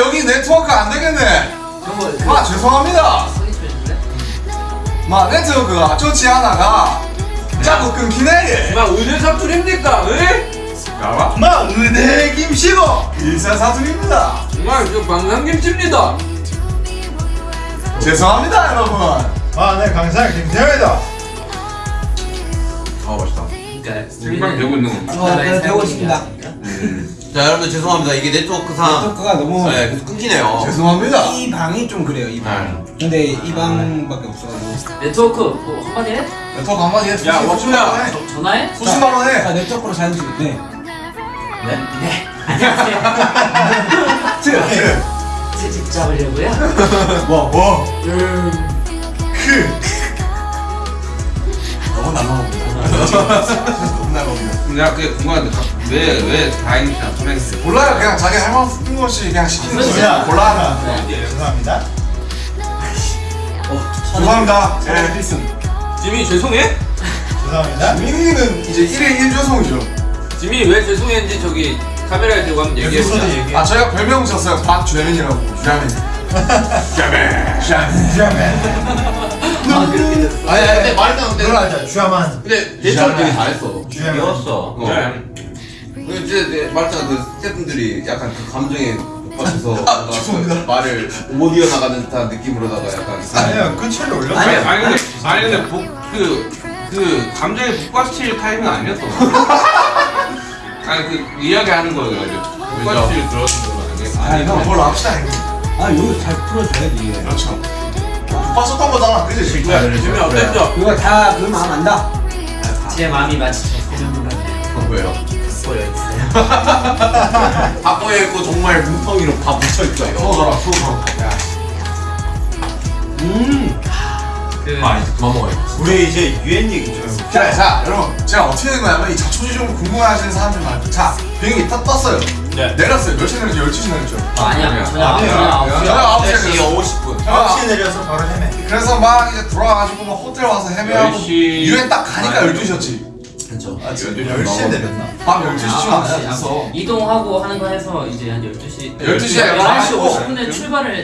여기 네트워크 안 되겠네. 마 죄송합니다. 좀 해줄래? 마 네트워크가 좋지 않아가 자꾸 끊기네. 막 의대 사투리입니까? 에? 야마 마 은혜 김씨고 일사 사투입니다. 정말 저 방상김치입니다. 죄송합니다 여러분. 마내 강사 김태현이다 아 맛있다. 그러니까 정말 되고 있는 거. 어, 네, 되고 있습니다. 자 여러분들 죄송합니다. 이게 네트워크상 네트워크가 너무 네, 계속 끊기네요. 죄송합니다. 이 방이 좀 그래요 이 방. 근데 이 방밖에 없어가지고. 네트워크 뭐 한마디 해? 네트워크 한마디 해. 야, 워플야. 저- 전화해? 수십만 원 해. 자 네트워크로 찍을 때. 네? 네 안녕하세요 채집 잡으려고요? 뭐 뭐. 음 너무 날라 너무 날라옵니다. 내가 그게 궁금한데 왜왜 다행이야 소랭스? 몰라요 그냥 자기 할말 없는 것이 그냥 시키는 거지. 야, 골라. 네, 죄송합니다 죄송합니다. 예 필승. 지미 죄송해? 죄송합니다 민이는 이제 1일 1조성이죠. 지미 왜 죄송했는지 저기 카메라에 대고 한번 얘기해 여기서도 보자. 얘기해 아 저희가 별명 졌어요. 박죄민이라고. 죄민. 죄민. 죄민. 아니 아니 근데 말했잖아. 근데 그러자 주야만 근데 대처를 되게 잘했어. 주야만 귀여웠어. 어. 네. 그 이제 내- 말했잖아 그 스태프분들이 약간 그 감정에 못 뭔가 죄송합니다. 그 말을 못 이어나가는 듯한 느낌으로다가 약간 아니야 끝을 올렸어 아니 아니 근데 아니 근데 복그 그 감정에 북받칠 타입은 아니었어. 아니 그 이야기하는 거예요. 북받칠 들어준 거아 아니에요? 형. 뭘로 합시다. 아 이거 잘 풀어줘야지. 그렇죠. 봤었던 거잖아. 그지? 지미 어땠죠? 이거 다 그 마음 안다. 제 마음이 마치 저 세면도 같네요 어, 왜요? 보여 있어요 바꿔에 있고 정말 뭉텅이로 다 붙여있다 이거. 소거라 소거. 음. 그 아 이제 그만 먹어요. 우리 이제 유엔 얘기 좀 해볼게 자, 자, 여러분, 제가 어떻게 된 거냐면 이 자초지 좀 궁금해하시는 사람들 많아요. 자, 비행기 딱 떴어요. 네. 내렸어요. 몇 시에 내렸죠? 12시 내렸죠. 어, 아니야. 저녁 9시에 4시 내렸어요. 50분. 아, 9시에 내려서 바로 헤매 그래서 막 이제 돌아와가지고 막 호텔 와서 헤매하고 10시 유엔 딱 가니까 12시였지. 그렇죠. 아 지금 10시에 내렸나? 밤 12시쯤 아, 왔어. 이동하고 하는 거 해서 이제 한 12시 12시에 11시 가고 50분에 출발을